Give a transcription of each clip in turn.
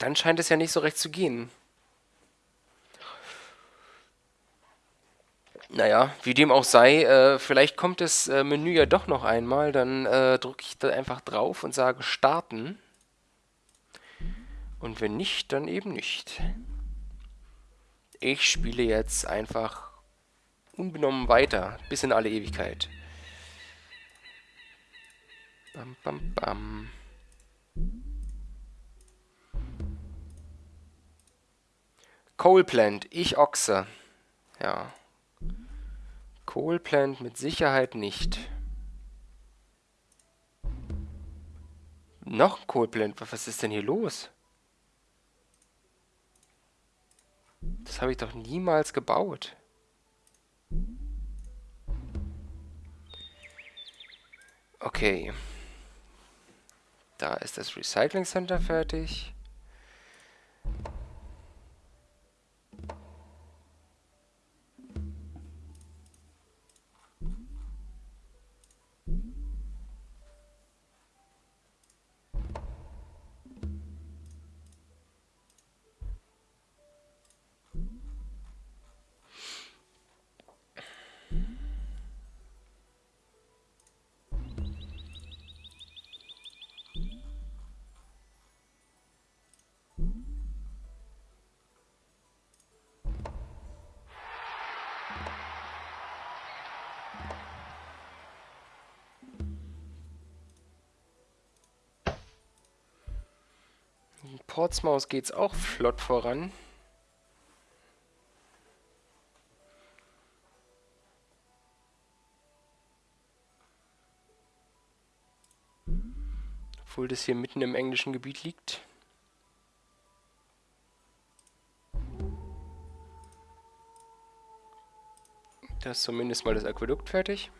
dann scheint es ja nicht so recht zu gehen. Naja, wie dem auch sei, äh, vielleicht kommt das äh, Menü ja doch noch einmal, dann äh, drücke ich da einfach drauf und sage Starten. Und wenn nicht, dann eben nicht. Ich spiele jetzt einfach unbenommen weiter, bis in alle Ewigkeit. Bam, bam, bam. Coal Plant, ich Ochse. Ja. Coal Plant mit Sicherheit nicht. Noch ein Coal Plant, was ist denn hier los? Das habe ich doch niemals gebaut. Okay. Da ist das Recycling Center fertig. Portsmouth geht's auch flott voran. Obwohl das hier mitten im englischen Gebiet liegt. Da ist zumindest mal das Aquädukt fertig.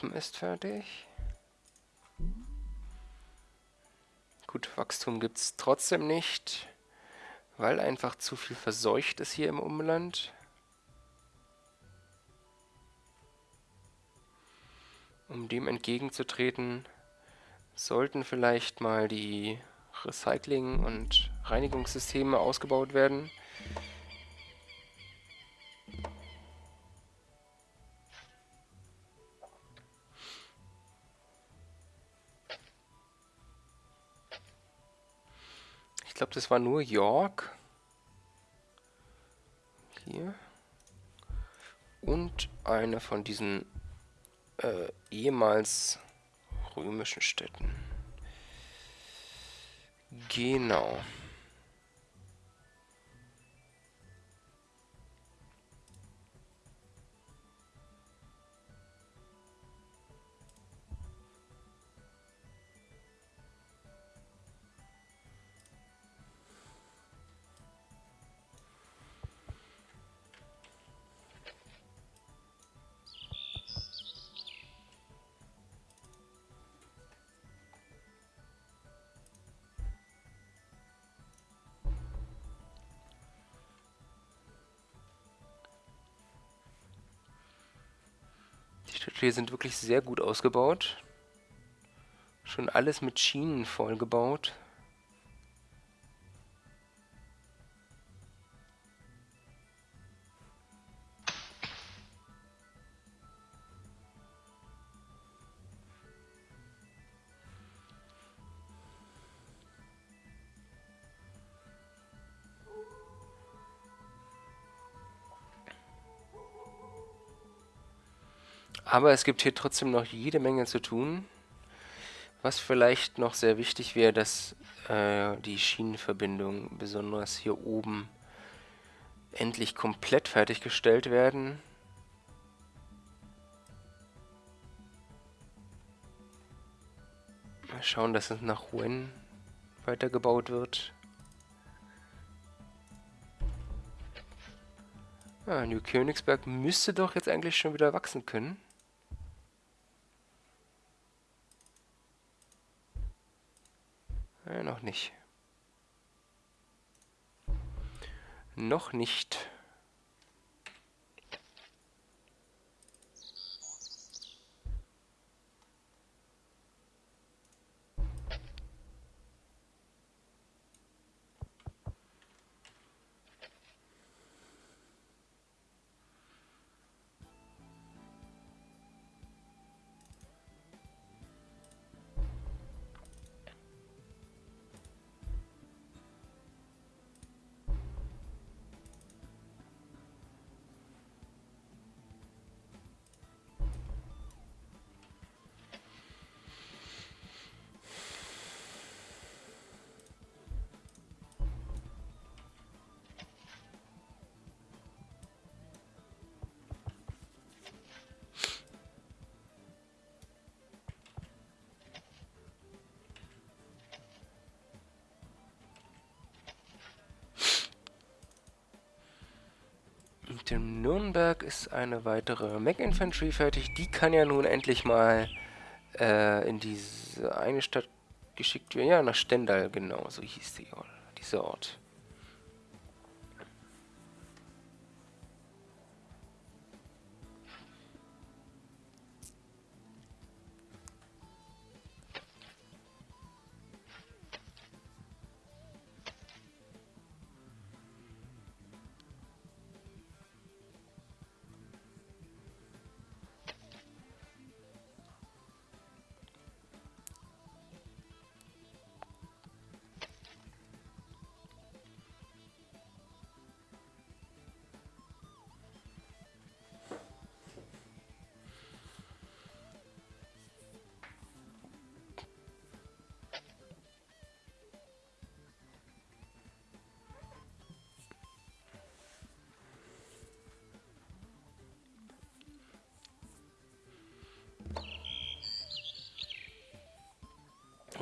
Hafen ist fertig. Gut, Wachstum gibt es trotzdem nicht, weil einfach zu viel verseucht ist hier im Umland. Um dem entgegenzutreten, sollten vielleicht mal die Recycling- und Reinigungssysteme ausgebaut werden. Glaube, das war nur York. Hier. Und eine von diesen äh, ehemals römischen Städten. Genau. Städte sind wirklich sehr gut ausgebaut. Schon alles mit Schienen vollgebaut. Aber es gibt hier trotzdem noch jede Menge zu tun. Was vielleicht noch sehr wichtig wäre, dass äh, die Schienenverbindungen, besonders hier oben, endlich komplett fertiggestellt werden. Mal schauen, dass es nach Rouen weitergebaut wird. Ah, New Königsberg müsste doch jetzt eigentlich schon wieder wachsen können. Nicht. Noch nicht. Mit dem Nürnberg ist eine weitere Mac Infantry fertig. Die kann ja nun endlich mal äh, in diese eine Stadt geschickt werden. Ja, nach Stendal, genau, so hieß die, dieser Ort.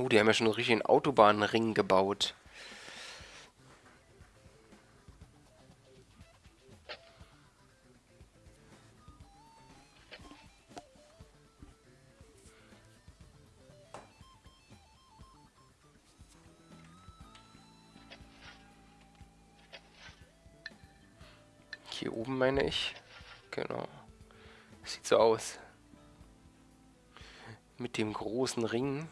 Oh, die haben ja schon einen richtigen Autobahnring gebaut. Hier oben meine ich. Genau. Sieht so aus. Mit dem großen Ring.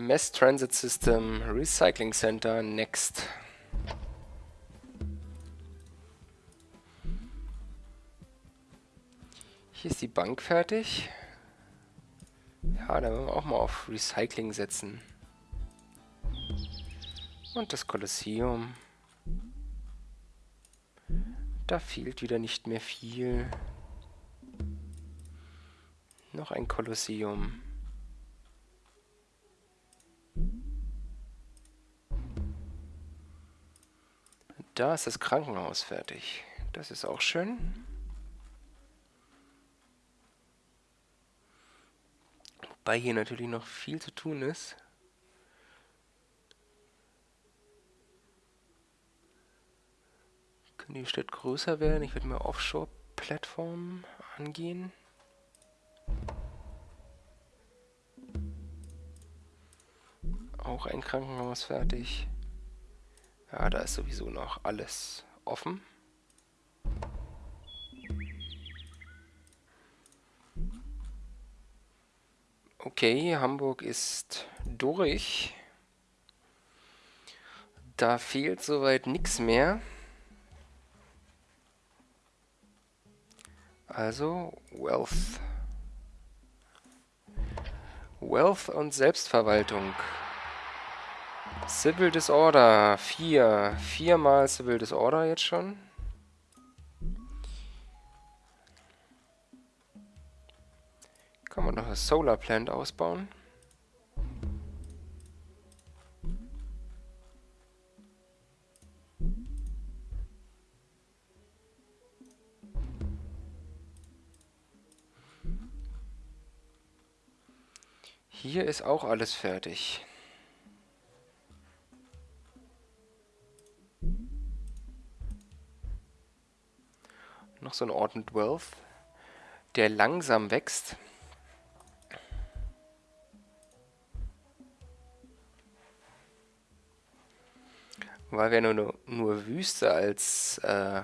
Mass Transit System Recycling Center Next. Hier ist die Bank fertig. Ja, da wollen wir auch mal auf Recycling setzen. Und das Kolosseum. Da fehlt wieder nicht mehr viel. Noch ein Kolosseum. Da ist das Krankenhaus fertig. Das ist auch schön. Wobei hier natürlich noch viel zu tun ist. Können die Stadt größer werden? Ich würde mal Offshore-Plattformen angehen. Auch ein Krankenhaus fertig. Ja, da ist sowieso noch alles offen. Okay, Hamburg ist durch. Da fehlt soweit nichts mehr. Also Wealth. Wealth und Selbstverwaltung. Civil Disorder. Vier. Viermal Civil Disorder jetzt schon. Kann man noch das Solar Plant ausbauen. Hier ist auch alles fertig. Noch so ein Ort mit Wealth, der langsam wächst. Weil wir nur, nur Wüste als äh,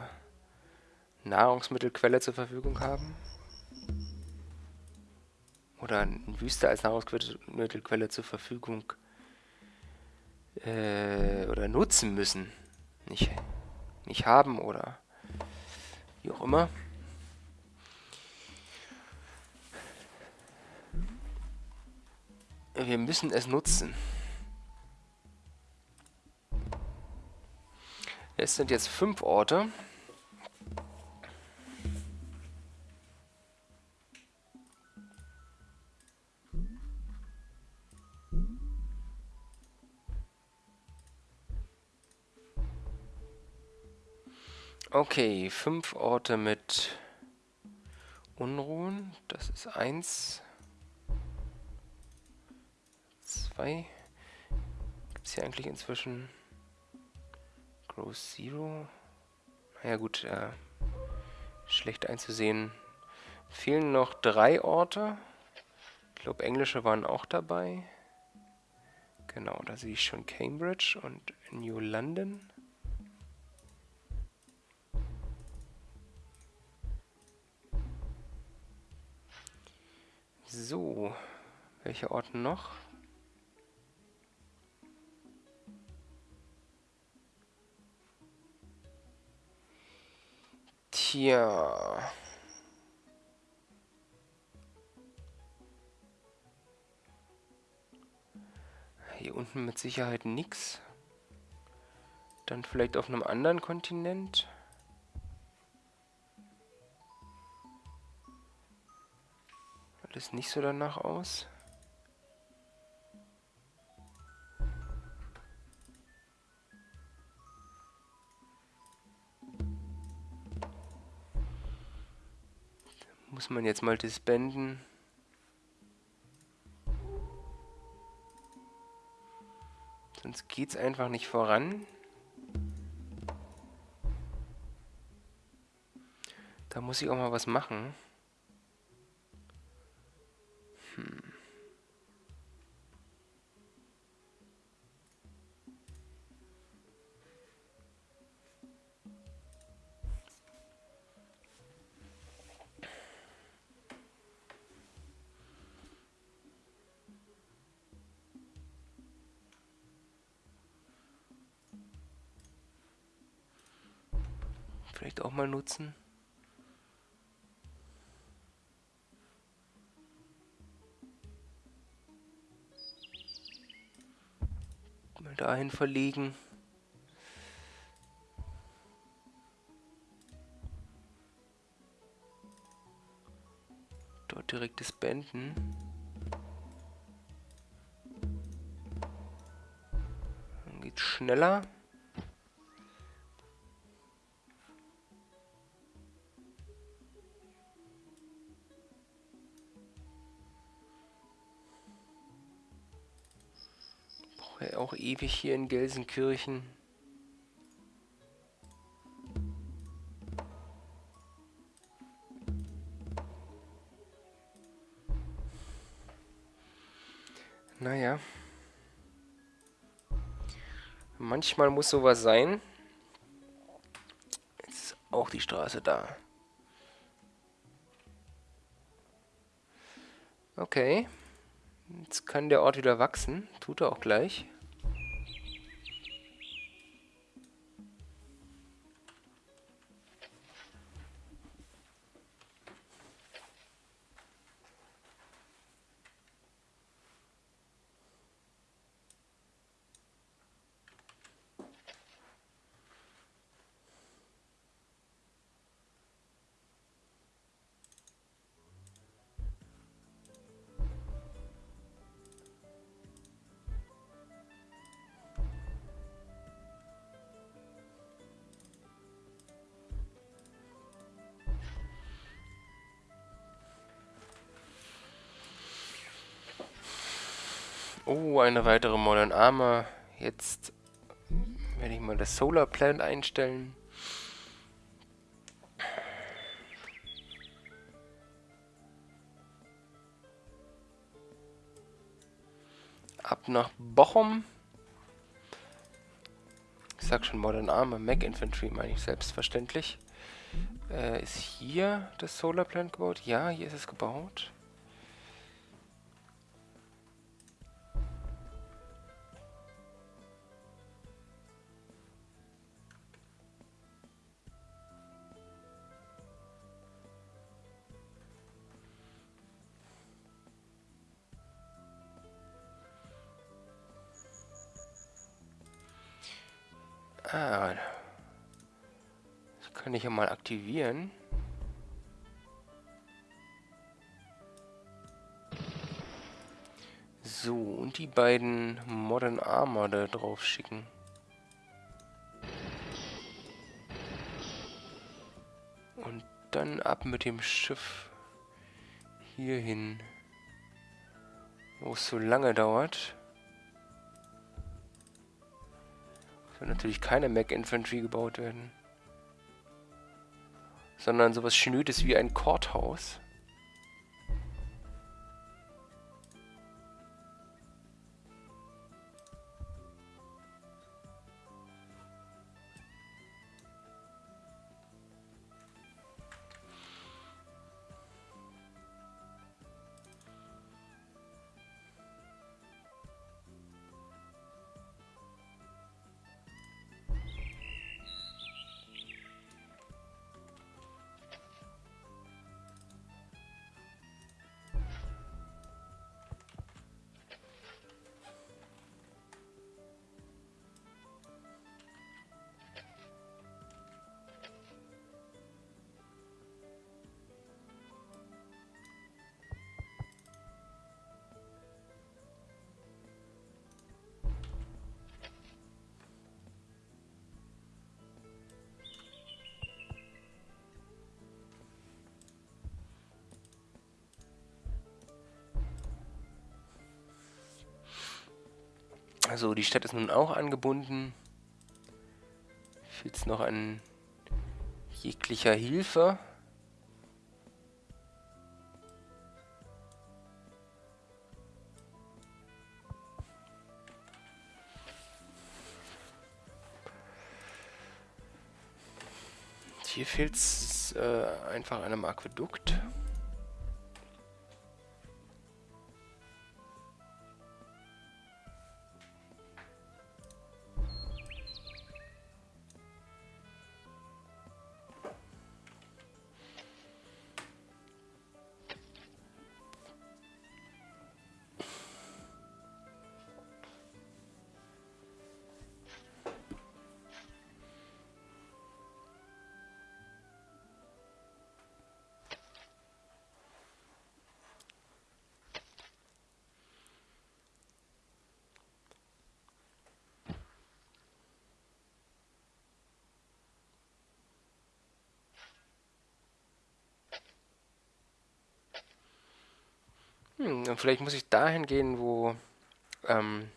Nahrungsmittelquelle zur Verfügung haben oder Wüste als Nahrungsmittelquelle zur Verfügung äh, oder nutzen müssen. Nicht, nicht haben oder wie auch immer. Wir müssen es nutzen. Es sind jetzt fünf Orte. Okay, fünf Orte mit Unruhen. Das ist eins. Zwei. Gibt es hier eigentlich inzwischen Growth Zero? Naja gut, äh, schlecht einzusehen. Fehlen noch drei Orte. Ich glaube, englische waren auch dabei. Genau, da sehe ich schon Cambridge und New London. So, welche Orte noch? Tja. Hier unten mit Sicherheit nichts. Dann vielleicht auf einem anderen Kontinent. Das nicht so danach aus. Muss man jetzt mal disbanden. Sonst geht's einfach nicht voran. Da muss ich auch mal was machen. Vielleicht auch mal nutzen. Mal dahin verlegen. Dort direkt das Benden. Dann geht's schneller. Ewig hier in Gelsenkirchen. Naja. Manchmal muss sowas sein. Jetzt ist auch die Straße da. Okay. Jetzt kann der Ort wieder wachsen. Tut er auch gleich. Eine weitere Modern Armor. Jetzt werde ich mal das Solar Plant einstellen. Ab nach Bochum. Ich sag schon Modern Armor, Mac Infantry meine ich selbstverständlich. Äh, ist hier das Solar Plant gebaut? Ja, hier ist es gebaut. Ja mal aktivieren. So, und die beiden Modern Armor da drauf schicken. Und dann ab mit dem Schiff hierhin. Wo es so lange dauert. Soll natürlich keine Mac Infantry gebaut werden. Sondern sowas Schnödes wie ein Courthouse. Also die Stadt ist nun auch angebunden. Fehlt es noch an jeglicher Hilfe. Hier fehlt es äh, einfach einem Aquädukt. Hm, vielleicht muss ich dahin gehen, wo ähm,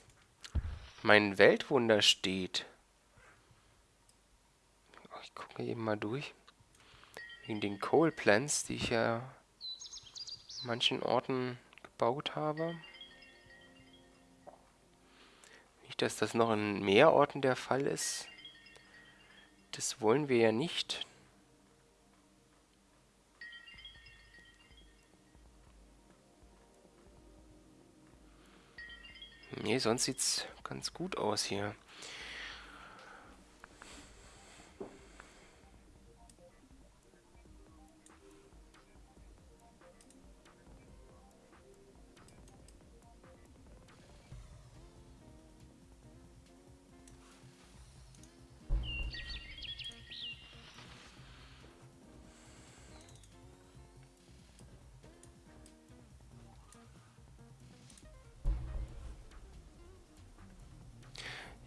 mein Weltwunder steht. Ich gucke eben mal durch. Wegen den Coal Plants, die ich ja an manchen Orten gebaut habe. Nicht, dass das noch in mehr Orten der Fall ist. Das wollen wir ja nicht. Nee, sonst sieht's ganz gut aus hier.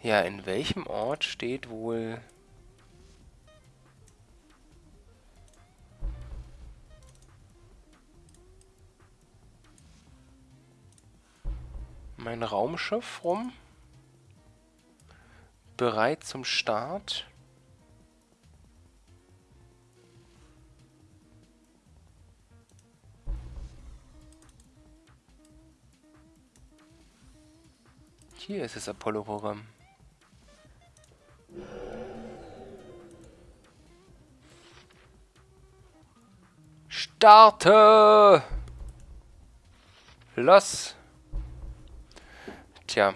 Ja, in welchem Ort steht wohl... mein Raumschiff rum. Bereit zum Start. Hier ist das Apollo-Programm. Starte! Los! Tja.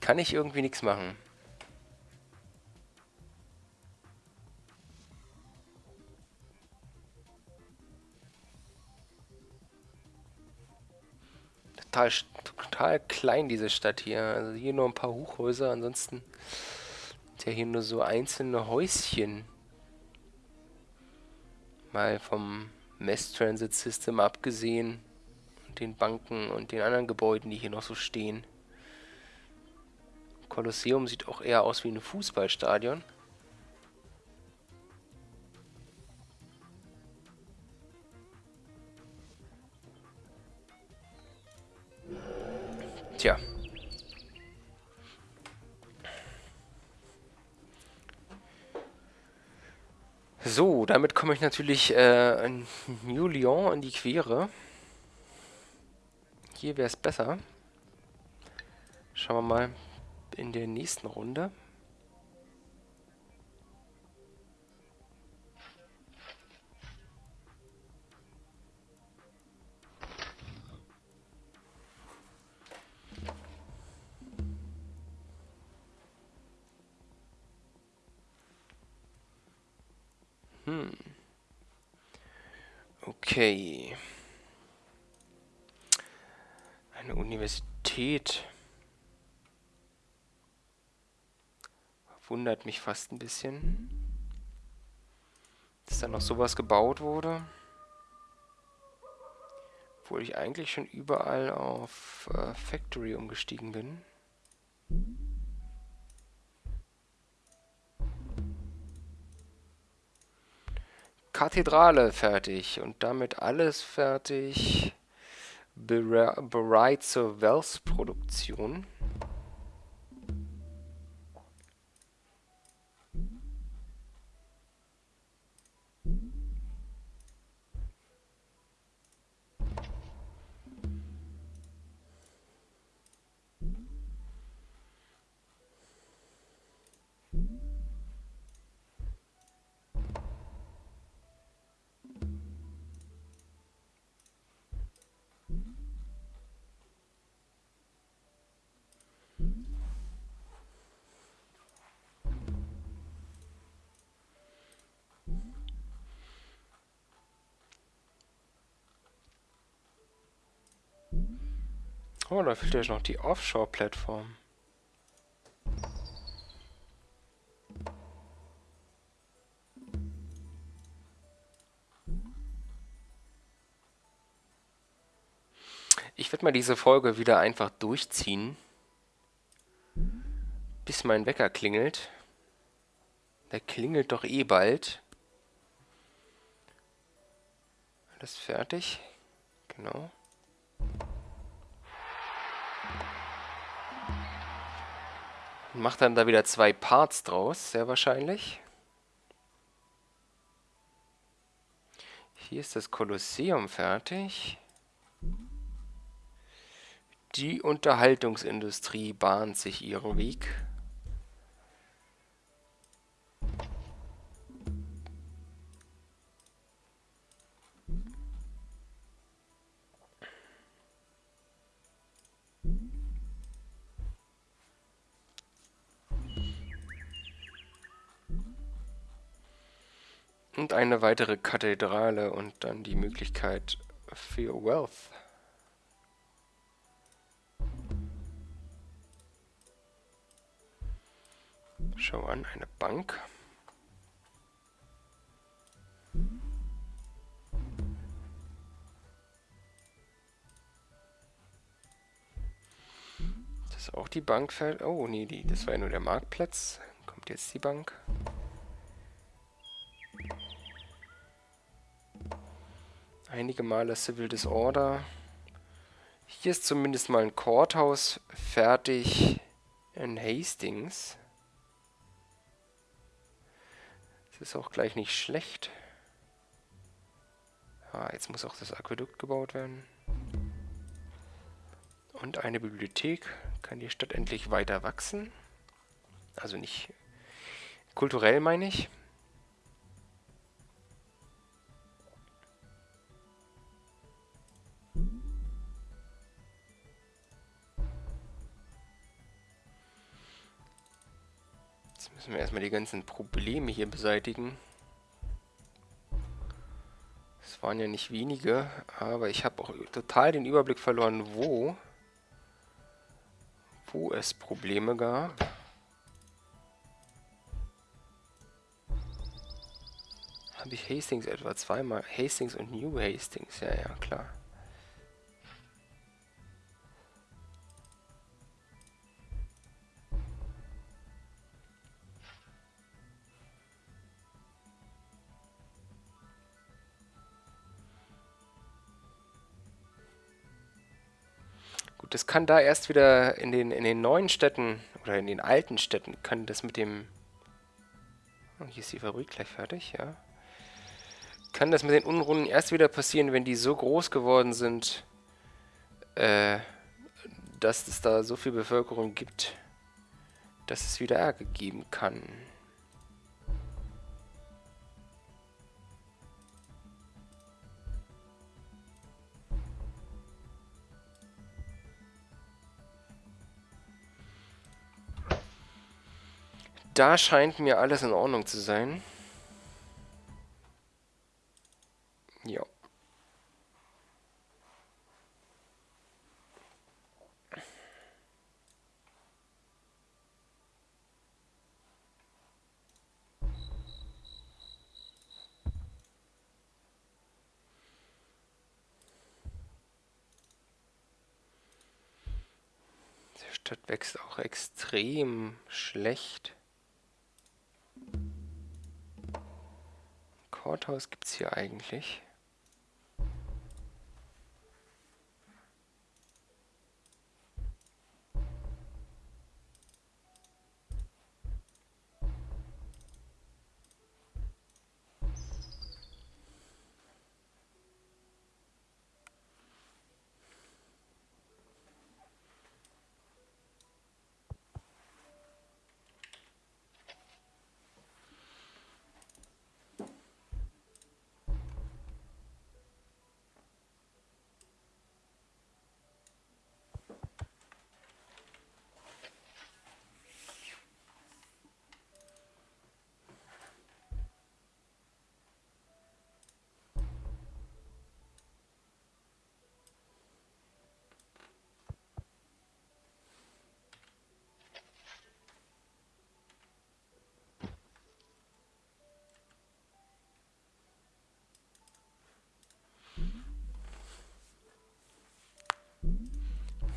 Kann ich irgendwie nichts machen. Total, total klein, diese Stadt hier. Also hier nur ein paar Hochhäuser, ansonsten ist ja hier nur so einzelne Häuschen. Mal vom Mass Transit System abgesehen und den Banken und den anderen Gebäuden, die hier noch so stehen. Kolosseum sieht auch eher aus wie ein Fußballstadion. Tja. So, damit komme ich natürlich äh, in New Lyon in die Quere. Hier wäre es besser. Schauen wir mal in der nächsten Runde. Okay. Eine Universität. Wundert mich fast ein bisschen. Dass da noch sowas gebaut wurde. Obwohl ich eigentlich schon überall auf äh, Factory umgestiegen bin. Kathedrale fertig und damit alles fertig bereit zur Wells-Produktion. Oh, da fehlt ja noch die Offshore-Plattform. Ich werde mal diese Folge wieder einfach durchziehen, bis mein Wecker klingelt. Der klingelt doch eh bald. Alles fertig? Genau. Macht dann da wieder zwei Parts draus, sehr wahrscheinlich. Hier ist das Kolosseum fertig. Die Unterhaltungsindustrie bahnt sich ihren Weg. Und eine weitere Kathedrale und dann die Möglichkeit für Wealth. Schau an, eine Bank. Das ist auch die Bank. Oh, nee, die, das war ja nur der Marktplatz. Kommt jetzt die Bank. Einige Male Civil Disorder. Hier ist zumindest mal ein Courthouse fertig in Hastings. Das ist auch gleich nicht schlecht. Ah, jetzt muss auch das Aquädukt gebaut werden. Und eine Bibliothek. Kann die Stadt endlich weiter wachsen? Also nicht kulturell, meine ich. Müssen wir erstmal die ganzen Probleme hier beseitigen. Es waren ja nicht wenige, aber ich habe auch total den Überblick verloren, wo, wo es Probleme gab. Habe ich Hastings etwa zweimal? Hastings und New Hastings, ja, ja, klar. Das kann da erst wieder in den, in den neuen Städten oder in den alten Städten, kann das mit dem... Oh, hier ist die Fabrik gleich fertig, ja. Kann das mit den Unrunden erst wieder passieren, wenn die so groß geworden sind, äh, dass es da so viel Bevölkerung gibt, dass es wieder Ärger geben kann. Da scheint mir alles in Ordnung zu sein. Ja. Stadt wächst auch extrem schlecht. Courthouse gibt es hier eigentlich?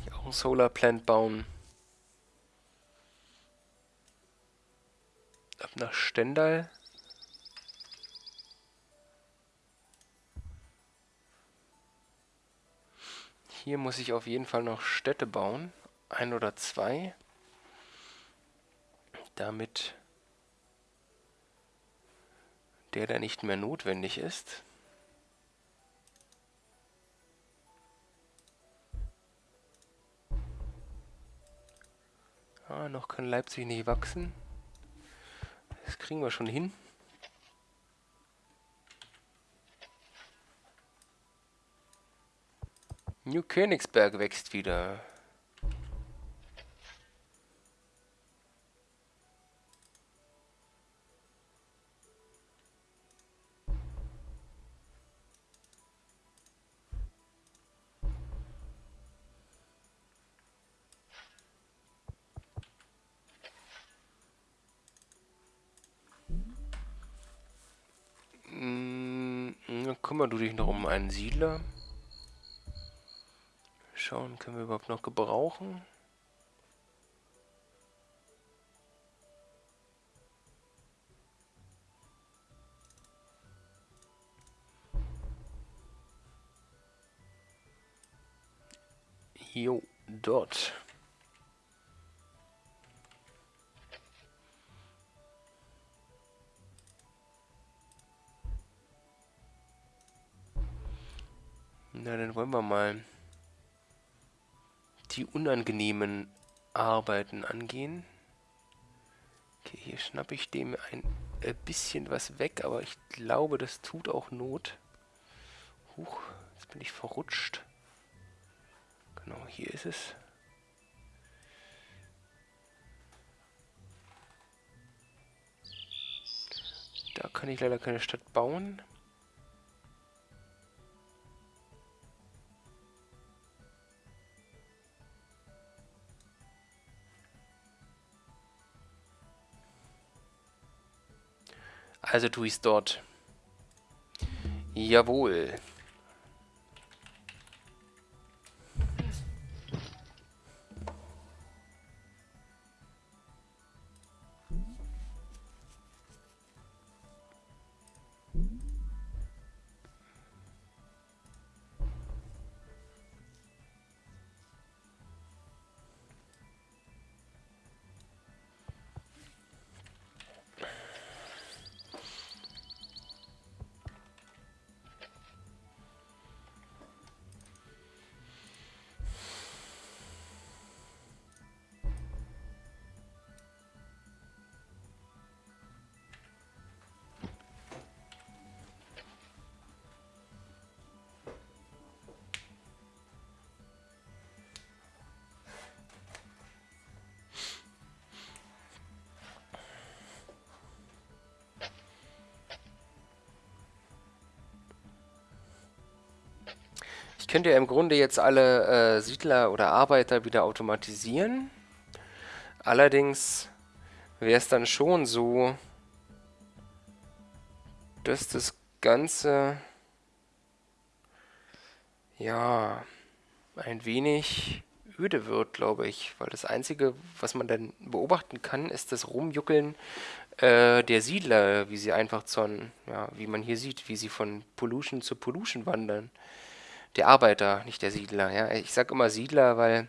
ein Solar Plant bauen. Ab nach Stendal. Hier muss ich auf jeden Fall noch Städte bauen. Ein oder zwei. Damit der da nicht mehr notwendig ist. Ah, noch kann Leipzig nicht wachsen. Das kriegen wir schon hin. New Königsberg wächst wieder. Kümmere du dich noch um einen Siedler. Schauen, können wir überhaupt noch gebrauchen? Jo, dort. Wollen wir mal die unangenehmen Arbeiten angehen. Okay, hier schnappe ich dem ein bisschen was weg, aber ich glaube, das tut auch Not. Huch, jetzt bin ich verrutscht. Genau, hier ist es. Da kann ich leider keine Stadt bauen. Also tue ich es dort. Jawohl. Ich könnte ja im Grunde jetzt alle äh, Siedler oder Arbeiter wieder automatisieren. Allerdings wäre es dann schon so, dass das Ganze ja ein wenig öde wird, glaube ich. Weil das Einzige, was man dann beobachten kann, ist das Rumjuckeln äh, der Siedler, wie sie einfach zu, ja, wie man hier sieht, wie sie von Pollution zu Pollution wandern der Arbeiter, nicht der Siedler. Ja? Ich sage immer Siedler, weil,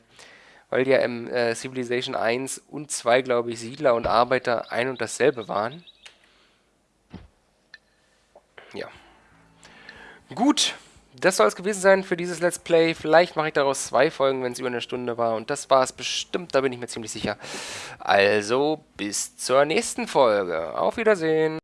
weil ja im äh, Civilization 1 und 2, glaube ich, Siedler und Arbeiter ein und dasselbe waren. Ja. Gut, das soll es gewesen sein für dieses Let's Play. Vielleicht mache ich daraus zwei Folgen, wenn es über eine Stunde war. Und das war es bestimmt, da bin ich mir ziemlich sicher. Also, bis zur nächsten Folge. Auf Wiedersehen.